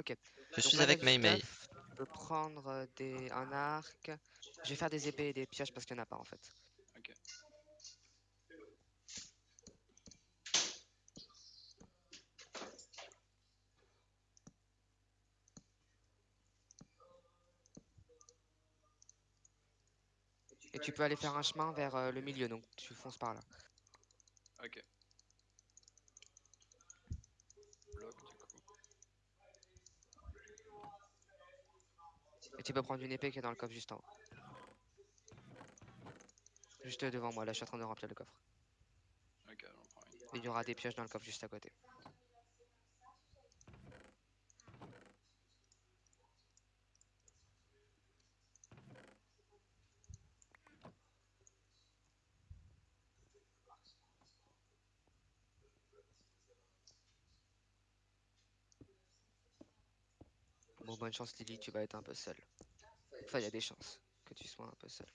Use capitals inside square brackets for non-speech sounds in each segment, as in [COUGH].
Ok. Je suis avec Mei Mei. Je peux prendre euh, des... un arc. Je vais faire des épées et des pioches parce qu'il n'y en a pas en fait. Ok. Et tu peux aller faire un chemin vers euh, le milieu, donc tu fonces par là. Ok. Bloc du coup. Et tu peux prendre une épée qui est dans le coffre juste en haut. Juste devant moi, là je suis en train de remplir le coffre. Ok, j'en prends une. Et il y aura des pioches dans le coffre juste à côté. Chance Lily, tu vas être un peu seul. Enfin, il y a des chances que tu sois un peu seul.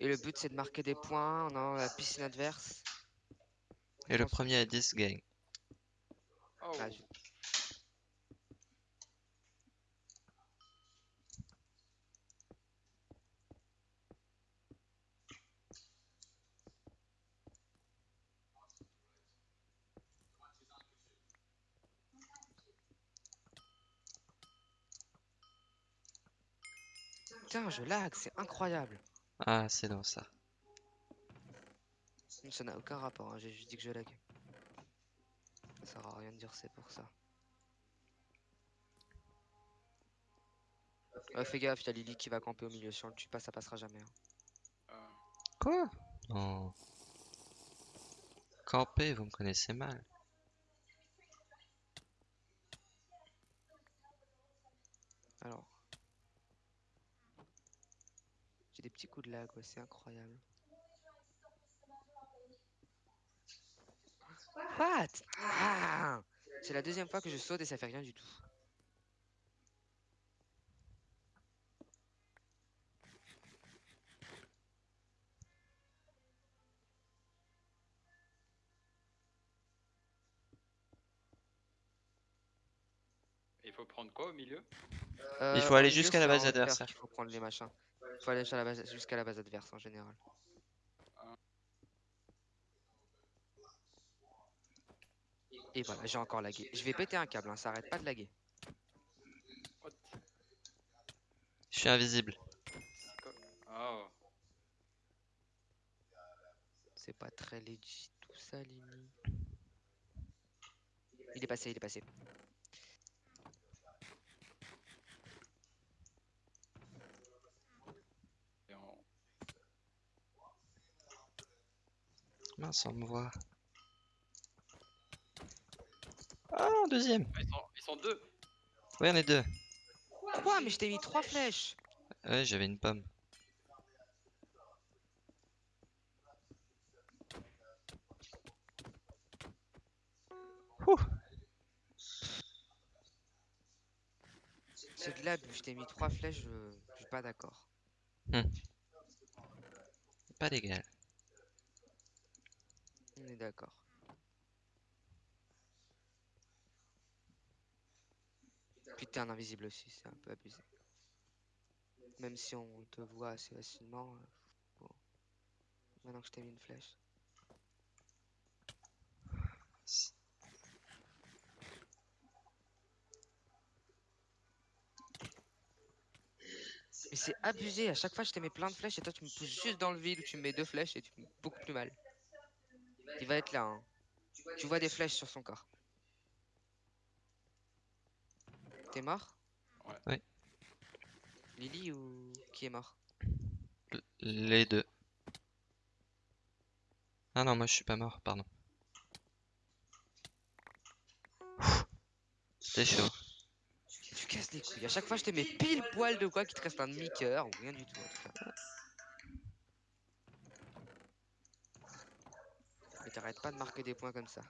Et le but c'est de marquer des points dans la piscine adverse. Et le premier à 10 gagne. Oh, Ah, je- Putain, je lag, c'est incroyable. Ah, c'est dans ça. Ça n'a aucun rapport, hein, j'ai juste dit que je lag. Ça sert à rien de dire c'est pour ça. Ouais, fais gaffe, y'a Lily qui va camper au milieu. Si on le tue pas, ça passera jamais. hein. euh, Quoi? Non. Camper, vous me connaissez mal. Alors. J'ai des petits coups de lag, ouais, c'est incroyable. What? Ah C'est la deuxième fois que je saute et ça fait rien du tout. Il faut prendre quoi au milieu? Euh, Il faut au aller jusqu'à la base adversaire. qu'il faut prendre les machins. Il faut aller jusqu'à la base, jusqu'à la base adverse en général. Et voilà, j'ai encore lagué. Je vais péter un câble, hein, ça arrête pas de laguer. Je suis invisible. Oh, C'est pas très legit tout ça, Lily. Il est passé, il est passé. Mince, on me voit. Ah, deuxième. Ah, ils, sont... ils sont deux Ouais, on est deux. Quoi Mais je t'ai mis trois flèches Ouais, j'avais une pomme. Ouh. C'est de l'abus, je t'ai mis trois flèches, je, je suis pas d'accord. Pas légal. On est d'accord. Un invisible aussi, c'est un peu abusé. Même si on te voit assez facilement. euh, bon. Maintenant que je t'ai mis une flèche. Mais c'est abusé, à chaque fois je te mets plein de flèches et toi tu me pousses juste dans le vide où tu me mets deux flèches et tu me mets beaucoup plus mal. Il va être là, hein. Tu vois des flèches sur son corps. T'es mort? Ouais. Oui. Lily ou qui est mort? L- Les deux. Ah non, moi je suis pas mort, pardon. C'était chaud. Tu casses les couilles. À chaque fois je te mets pile poil de quoi qu'il te reste un demi-cœur ou rien du tout en tout cas. Mais t'arrêtes pas de marquer des points comme ça.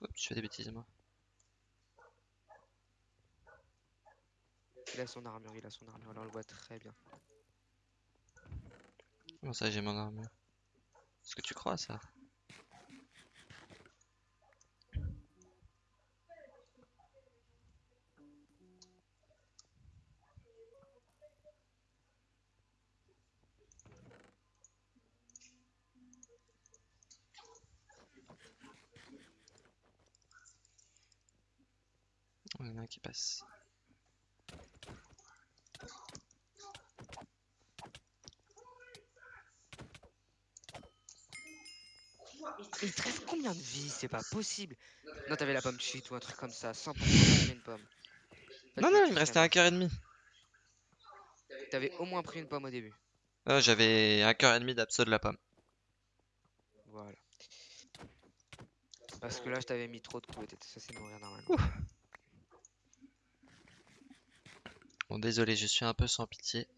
Oups, je fais des bêtises moi. Il a son armure, il a son armure, là on le voit très bien. Comment ça, j'ai mon armure? Est-ce que tu crois à ça? Il y en a un qui passe. Il te reste combien de vie C'est pas possible. Non, t'avais la pomme cheat ou un truc comme ça. 100% t'avais une pomme. Non, non, il me restait un cœur et demi. T'avais au moins pris une pomme au début. Ah, J'avais un cœur et demi d'abso de la pomme. Voilà. Parce que là, je t'avais mis trop de coups et t'étais censé mourir normalement. Ouh. Bon, désolé, je suis un peu sans pitié.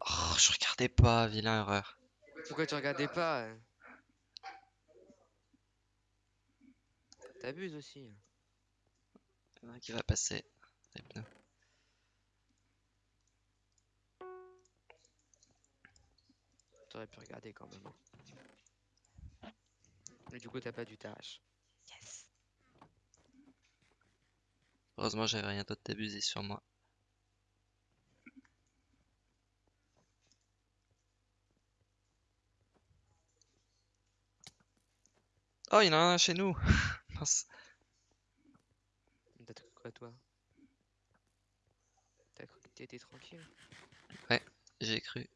Oh, je regardais pas, vilain erreur. Pourquoi tu regardais pas euh T'abuses aussi. hein. Il y en a un qui va passer. Les pneus. T'aurais pu regarder quand même. Mais du coup, t'as pas dû t'arracher. Yes. Heureusement, j'avais rien d'autre d'abusé sur moi. Oh, il y en a un chez nous. [LAUGHS] Mince. T'as cru quoi, toi? T'as cru que t'étais tranquille? J'ai cru.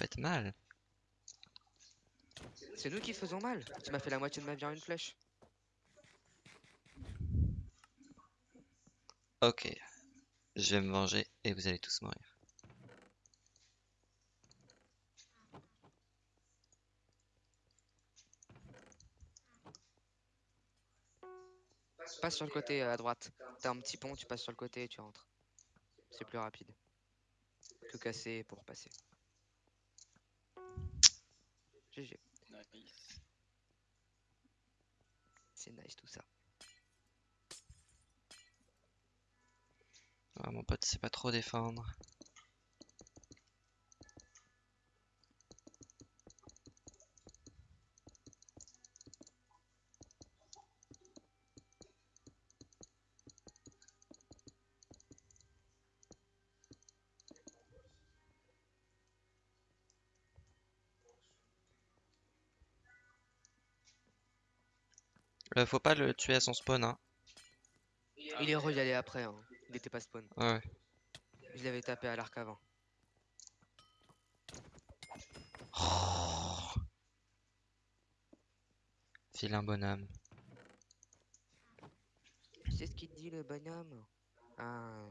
Faites mal. C'est nous qui faisons mal. Tu m'as fait la moitié de ma vie en une flèche. Ok. Je vais me venger et vous allez tous mourir. Passe sur le côté euh, à droite. T'as un petit pont, tu passes sur le côté et tu rentres. C'est plus rapide. Que casser pour passer. GG. Nice. C'est nice tout ça. Ah, mon pote sait pas trop défendre. Euh, faut pas le tuer à son spawn, hein. Il est re y aller après. Hein. Il était pas spawn. Ouais. Je l'avais tapé à l'arc avant. Oh. Vilain bonhomme. Tu sais ce qu'il dit le bonhomme? Ah.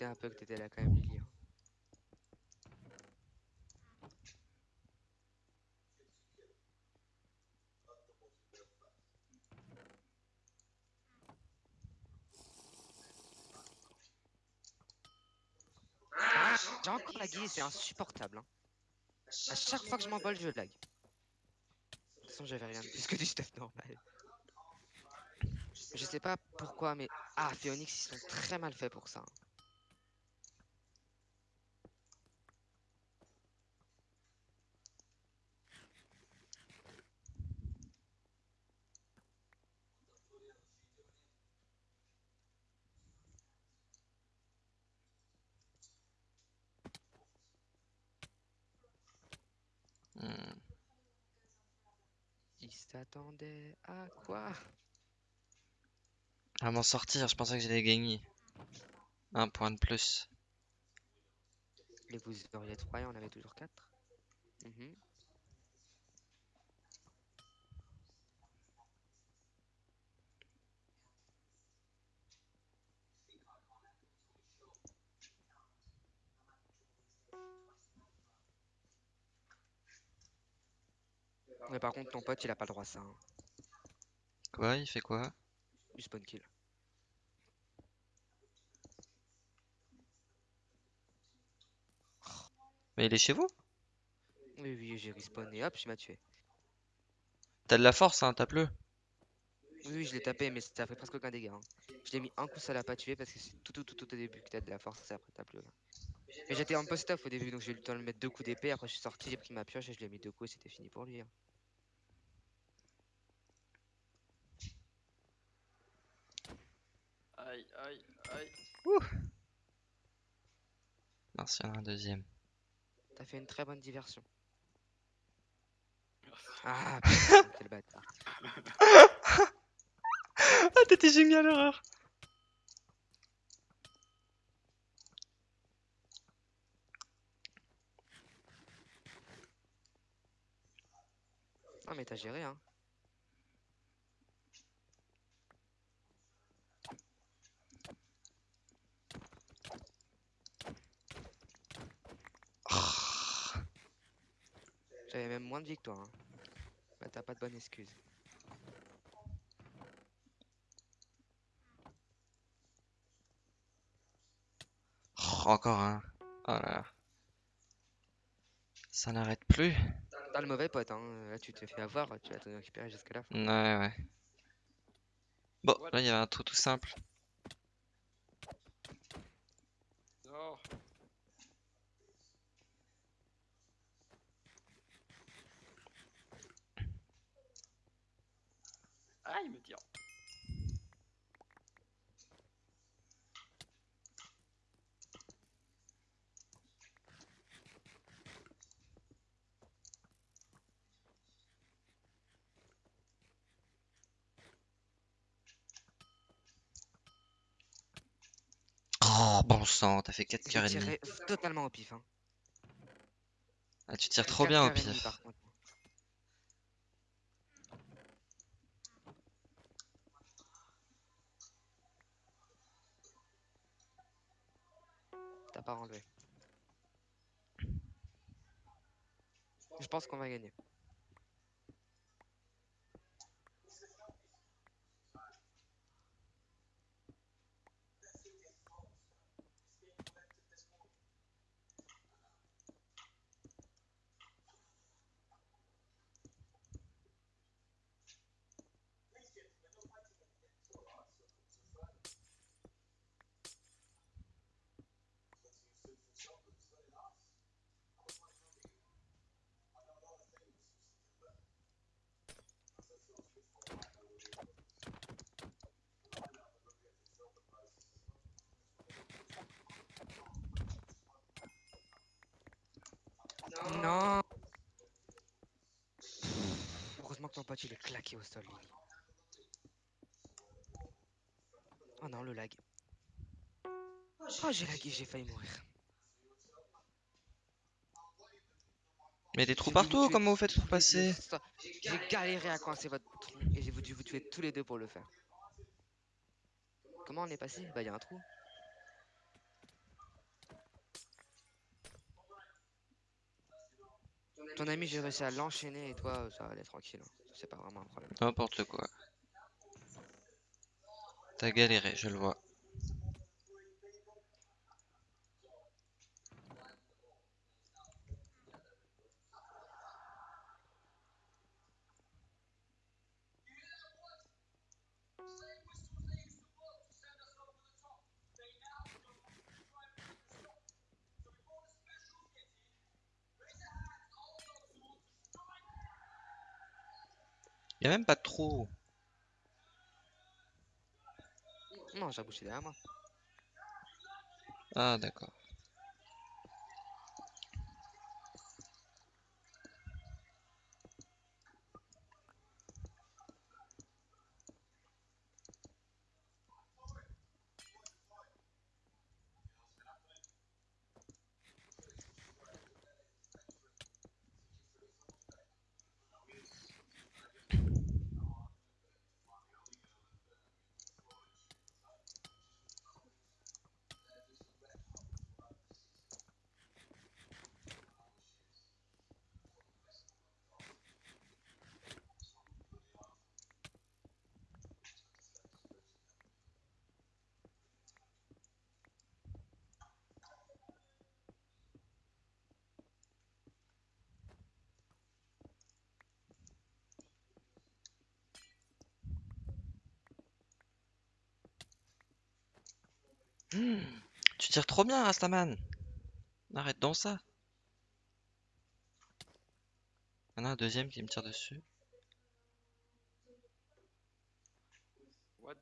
Un peu que t'étais là quand même, Lily. Ah, J'ai encore lagué, c'est insupportable. hein. À chaque fois que je m'envole, je lag. De toute façon, j'avais rien de plus que du stuff normal. Je sais pas pourquoi, mais. Ah, Phoenix, ils sont très mal faits pour ça. hein. Hmm. Ils s'attendaient à quoi? À m'en sortir, je pensais que j'allais gagner. Un point de plus. Et vous auriez trois et on avait toujours quatre? Mhm. Mais par contre, ton pote, il a pas le droit à ça. hein. Quoi? Il fait quoi? Du spawn kill. Mais il est chez vous? Oui, oui, j'ai respawn et hop, je m'a tué. T'as de la force, hein, tape-le. Oui, oui, je l'ai tapé, mais ça fait presque aucun dégât. hein. Je l'ai mis un coup, ça l'a pas tué parce que c'est tout, tout, tout, tout au début que t'as de la force, c'est après t'as plus. rien. Mais j'étais en post-off au début, donc j'ai eu le temps de mettre deux coups d'épée. Après, je suis sorti, j'ai pris ma pioche et je lui ai mis deux coups et c'était fini pour lui. hein. Aïe, aïe, aïe. En a un deuxième. T'as fait une très bonne diversion. Merci. Ah, [LAUGHS] putain, quel bâtard. [LAUGHS] Ah, t'étais génial, l'horreur Ah, mais t'as géré, hein. J'avais même moins de toi. Hein. Bah, t'as pas de bonne excuse. Oh, encore un. Oh là là. Ça n'arrête plus. T'as le mauvais pote, hein. Là, tu t'es fait avoir, tu vas te récupérer jusqu'à la fin. Ouais, ouais. Bon, là, il y avait un trou tout simple. Non. Ah, il me tire. Oh, bon sang, t'as fait 4 J'ai cœurs et demi. totalement au pif, hein. Ah, tu tires trop bien au pif. T'as pas enlevé. Je pense qu'on va gagner. Non Heureusement que ton pote il est claqué au sol. Lily. Oh non, le lag. Oh, j'ai lagué, j'ai failli mourir. Mais des trous partout, tuer comment vous faites pour passer J'ai galéré à coincer votre trou et j'ai dû vous tuer tous les deux pour le faire. Comment on est passé? Bah, y a un trou. Ton ami, j'ai réussi à l'enchaîner et toi, ça allait tranquille. hein. C'est pas vraiment un problème. N'importe quoi. T'as galéré, je le vois. Y a même pas de trou. Non, j'ai bouché derrière moi. Ah, d'accord. Tu tires trop bien, Rastaman. Arrête donc ça. Il y en a un deuxième qui me tire dessus. What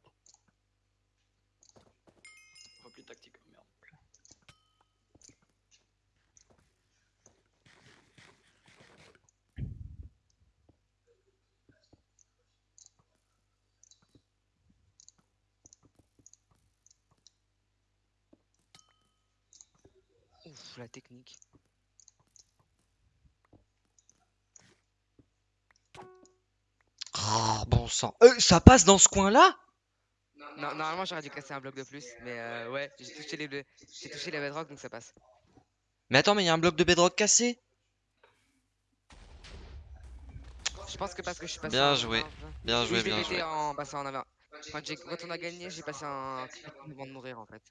Repli tactique, oh merde. Ouf, la technique. Oh, bon sang. Euh, ça passe dans ce coin-là? Non, normalement j'aurais dû casser un bloc de plus, mais euh, ouais, j'ai touché les bleus. J'ai touché les bedrock donc ça passe. Mais attends, mais il y a un bloc de bedrock cassé? Je pense que parce que je suis passé Bien en joué, 20, Bien joué, bien joué. en passant en avant. Quand on a gagné, j'ai passé un avant de mourir en fait.